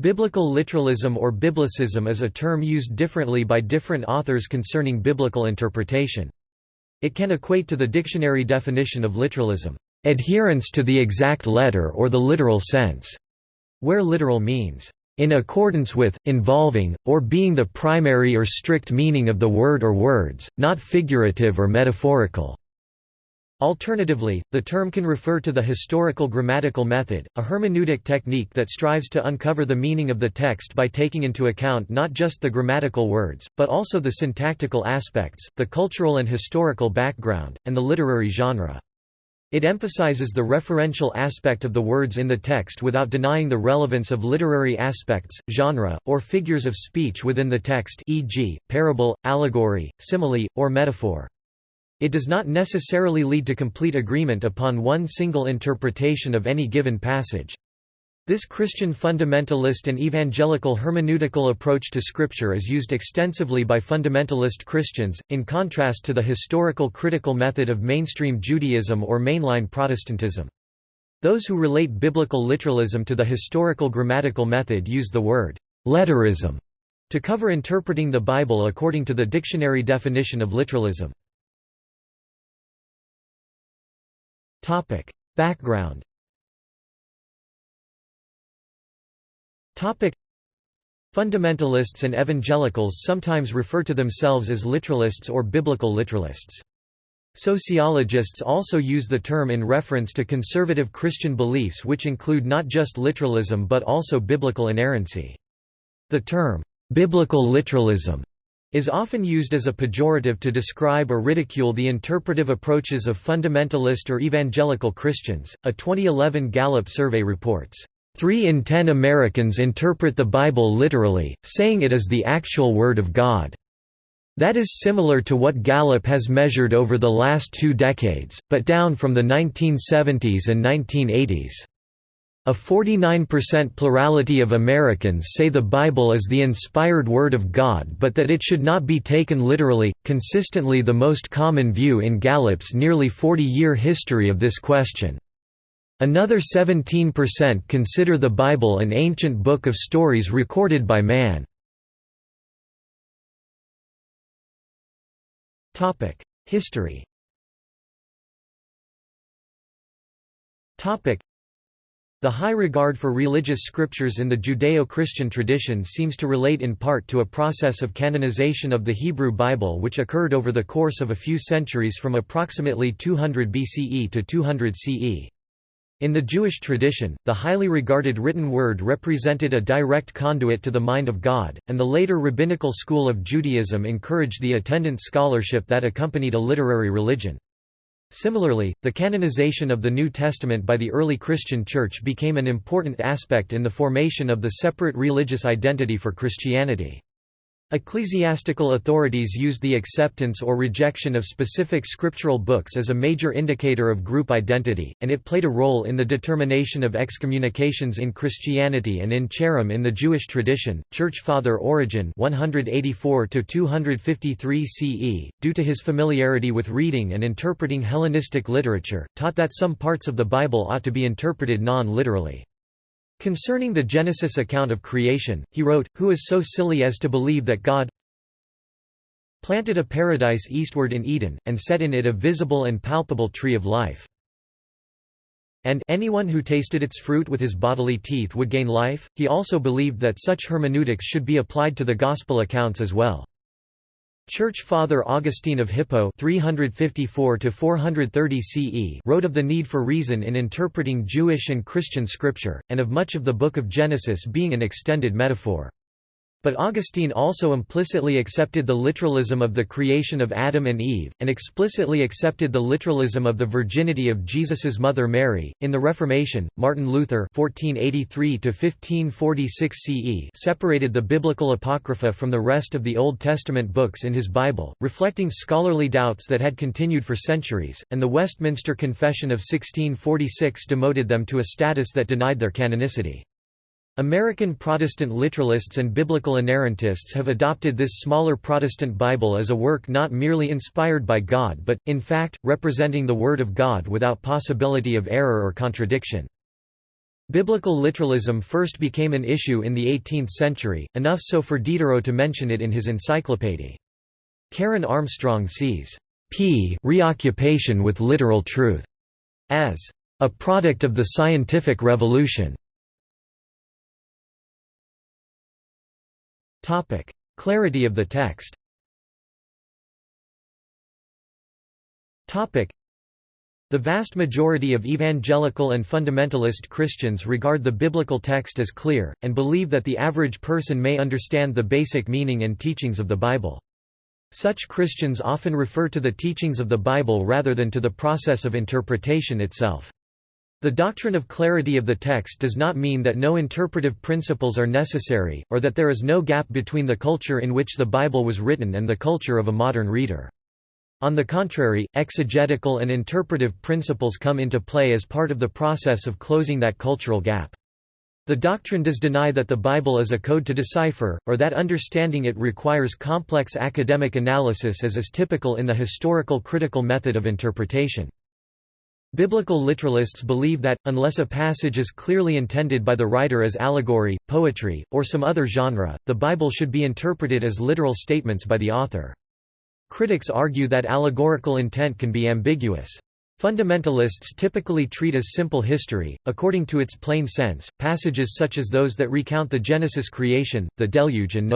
Biblical literalism or biblicism is a term used differently by different authors concerning biblical interpretation. It can equate to the dictionary definition of literalism, adherence to the exact letter or the literal sense, where literal means, in accordance with, involving, or being the primary or strict meaning of the word or words, not figurative or metaphorical. Alternatively, the term can refer to the historical grammatical method, a hermeneutic technique that strives to uncover the meaning of the text by taking into account not just the grammatical words, but also the syntactical aspects, the cultural and historical background, and the literary genre. It emphasizes the referential aspect of the words in the text without denying the relevance of literary aspects, genre, or figures of speech within the text e.g., parable, allegory, simile, or metaphor. It does not necessarily lead to complete agreement upon one single interpretation of any given passage. This Christian fundamentalist and evangelical hermeneutical approach to Scripture is used extensively by fundamentalist Christians, in contrast to the historical critical method of mainstream Judaism or mainline Protestantism. Those who relate biblical literalism to the historical grammatical method use the word letterism to cover interpreting the Bible according to the dictionary definition of literalism. Topic: Background. Topic: Fundamentalists and evangelicals sometimes refer to themselves as literalists or biblical literalists. Sociologists also use the term in reference to conservative Christian beliefs which include not just literalism but also biblical inerrancy. The term, biblical literalism is often used as a pejorative to describe or ridicule the interpretive approaches of fundamentalist or evangelical Christians. A 2011 Gallup survey reports, Three in ten Americans interpret the Bible literally, saying it is the actual Word of God. That is similar to what Gallup has measured over the last two decades, but down from the 1970s and 1980s. A 49% plurality of Americans say the Bible is the inspired Word of God but that it should not be taken literally, consistently the most common view in Gallup's nearly 40-year history of this question. Another 17% consider the Bible an ancient book of stories recorded by man. History the high regard for religious scriptures in the Judeo-Christian tradition seems to relate in part to a process of canonization of the Hebrew Bible which occurred over the course of a few centuries from approximately 200 BCE to 200 CE. In the Jewish tradition, the highly regarded written word represented a direct conduit to the mind of God, and the later rabbinical school of Judaism encouraged the attendant scholarship that accompanied a literary religion. Similarly, the canonization of the New Testament by the early Christian Church became an important aspect in the formation of the separate religious identity for Christianity. Ecclesiastical authorities used the acceptance or rejection of specific scriptural books as a major indicator of group identity, and it played a role in the determination of excommunications in Christianity and in Cherem in the Jewish tradition. Church Father Origen (184–253 CE), due to his familiarity with reading and interpreting Hellenistic literature, taught that some parts of the Bible ought to be interpreted non-literally. Concerning the Genesis account of creation, he wrote, Who is so silly as to believe that God planted a paradise eastward in Eden, and set in it a visible and palpable tree of life. And anyone who tasted its fruit with his bodily teeth would gain life. He also believed that such hermeneutics should be applied to the Gospel accounts as well. Church Father Augustine of Hippo 354 CE wrote of the need for reason in interpreting Jewish and Christian scripture, and of much of the Book of Genesis being an extended metaphor. But Augustine also implicitly accepted the literalism of the creation of Adam and Eve, and explicitly accepted the literalism of the virginity of Jesus's mother Mary. In the Reformation, Martin Luther (1483–1546 CE) separated the biblical apocrypha from the rest of the Old Testament books in his Bible, reflecting scholarly doubts that had continued for centuries, and the Westminster Confession of 1646 demoted them to a status that denied their canonicity. American Protestant literalists and biblical inerrantists have adopted this smaller Protestant Bible as a work not merely inspired by God but, in fact, representing the Word of God without possibility of error or contradiction. Biblical literalism first became an issue in the 18th century, enough so for Diderot to mention it in his encyclopédie. Karen Armstrong sees p reoccupation with literal truth as a product of the scientific revolution. Topic: Clarity of the text. Topic: the vast majority of evangelical and fundamentalist Christians regard the biblical text as clear, and believe that the average person may understand the basic meaning and teachings of the Bible. Such Christians often refer to the teachings of the Bible rather than to the process of interpretation itself. The doctrine of clarity of the text does not mean that no interpretive principles are necessary, or that there is no gap between the culture in which the Bible was written and the culture of a modern reader. On the contrary, exegetical and interpretive principles come into play as part of the process of closing that cultural gap. The doctrine does deny that the Bible is a code to decipher, or that understanding it requires complex academic analysis as is typical in the historical critical method of interpretation. Biblical literalists believe that, unless a passage is clearly intended by the writer as allegory, poetry, or some other genre, the Bible should be interpreted as literal statements by the author. Critics argue that allegorical intent can be ambiguous. Fundamentalists typically treat as simple history, according to its plain sense, passages such as those that recount the Genesis creation, the deluge and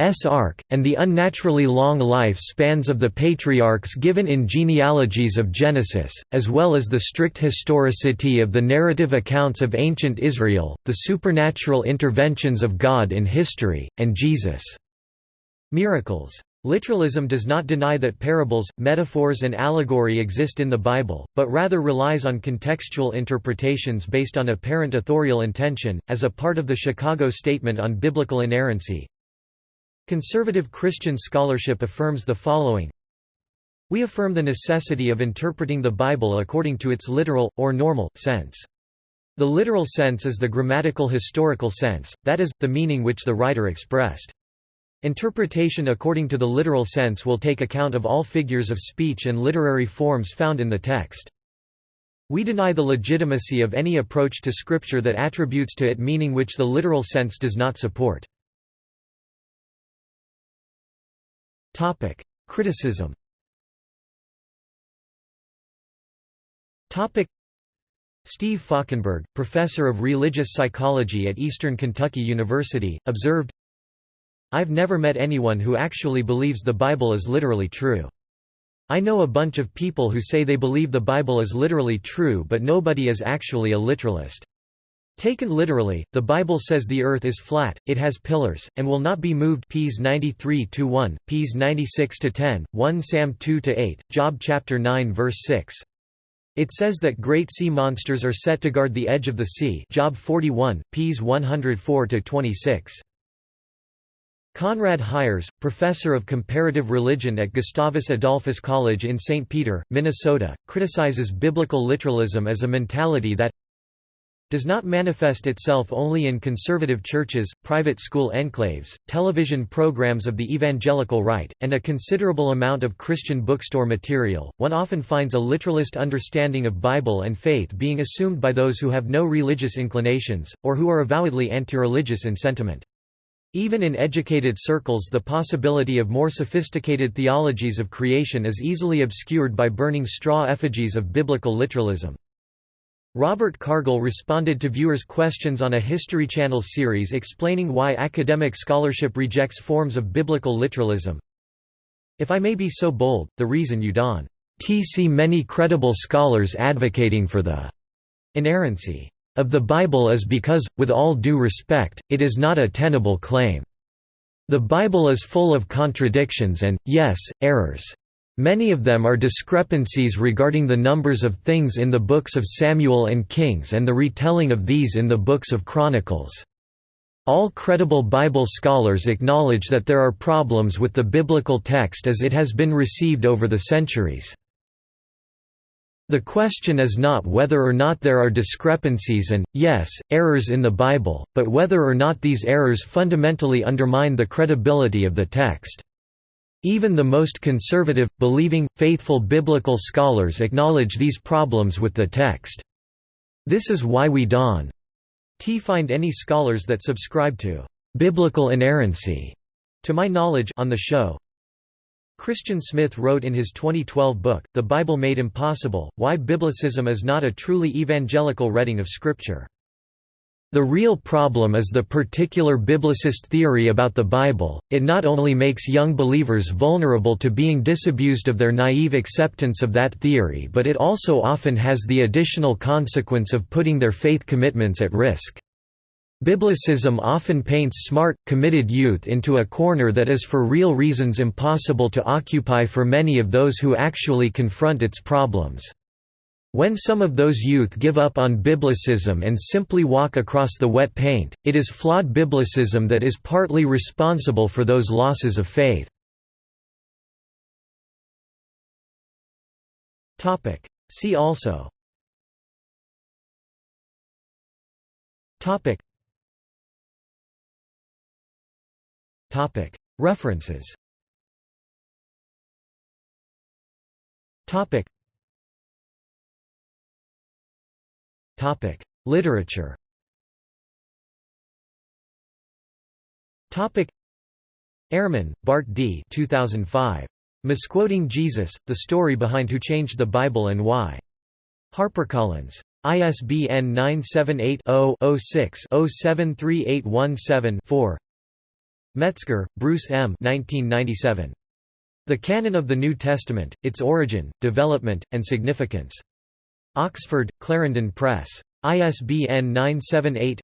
Noah's ark, and the unnaturally long life spans of the patriarchs given in genealogies of Genesis, as well as the strict historicity of the narrative accounts of ancient Israel, the supernatural interventions of God in history, and Jesus' miracles. Literalism does not deny that parables, metaphors and allegory exist in the Bible, but rather relies on contextual interpretations based on apparent authorial intention, as a part of the Chicago Statement on Biblical Inerrancy. Conservative Christian scholarship affirms the following We affirm the necessity of interpreting the Bible according to its literal, or normal, sense. The literal sense is the grammatical historical sense, that is, the meaning which the writer expressed. Interpretation according to the literal sense will take account of all figures of speech and literary forms found in the text. We deny the legitimacy of any approach to Scripture that attributes to it meaning which the literal sense does not support. Criticism Topic: Steve Falkenberg, professor of religious psychology at Eastern Kentucky University, observed, I've never met anyone who actually believes the Bible is literally true. I know a bunch of people who say they believe the Bible is literally true but nobody is actually a literalist. Taken literally, the Bible says the earth is flat, it has pillars, and will not be moved Ps 93-1, Ps 96-10, 1 Sam 2-8, Job chapter 9 verse 6. It says that great sea monsters are set to guard the edge of the sea Job 41, Ps 104-26. Conrad Hyers, professor of comparative religion at Gustavus Adolphus College in St. Peter, Minnesota, criticizes biblical literalism as a mentality that does not manifest itself only in conservative churches, private school enclaves, television programs of the evangelical right, and a considerable amount of Christian bookstore material. One often finds a literalist understanding of Bible and faith being assumed by those who have no religious inclinations, or who are avowedly anti-religious in sentiment. Even in educated circles the possibility of more sophisticated theologies of creation is easily obscured by burning straw effigies of biblical literalism. Robert Cargill responded to viewers' questions on a History Channel series explaining why academic scholarship rejects forms of biblical literalism. If I may be so bold, the reason you don't see many credible scholars advocating for the inerrancy of the Bible is because, with all due respect, it is not a tenable claim. The Bible is full of contradictions and, yes, errors. Many of them are discrepancies regarding the numbers of things in the books of Samuel and Kings and the retelling of these in the books of Chronicles. All credible Bible scholars acknowledge that there are problems with the biblical text as it has been received over the centuries. The question is not whether or not there are discrepancies and, yes, errors in the Bible, but whether or not these errors fundamentally undermine the credibility of the text. Even the most conservative, believing, faithful biblical scholars acknowledge these problems with the text. This is why we don't find any scholars that subscribe to biblical inerrancy to my knowledge on the show Christian Smith wrote in his 2012 book, The Bible Made Impossible, Why Biblicism is Not a Truly Evangelical Reading of Scripture. The real problem is the particular biblicist theory about the Bible, it not only makes young believers vulnerable to being disabused of their naive acceptance of that theory but it also often has the additional consequence of putting their faith commitments at risk. Biblicism often paints smart, committed youth into a corner that is for real reasons impossible to occupy for many of those who actually confront its problems. When some of those youth give up on Biblicism and simply walk across the wet paint, it is flawed Biblicism that is partly responsible for those losses of faith. See also. References Literature. Ehrman, Bart D. 2005. Misquoting Jesus: The Story Behind Who Changed the Bible and Why. HarperCollins. ISBN 978-0-06-073817-4 Metzger, Bruce M. 1997. The Canon of the New Testament, Its Origin, Development, and Significance. Oxford, Clarendon Press. ISBN 978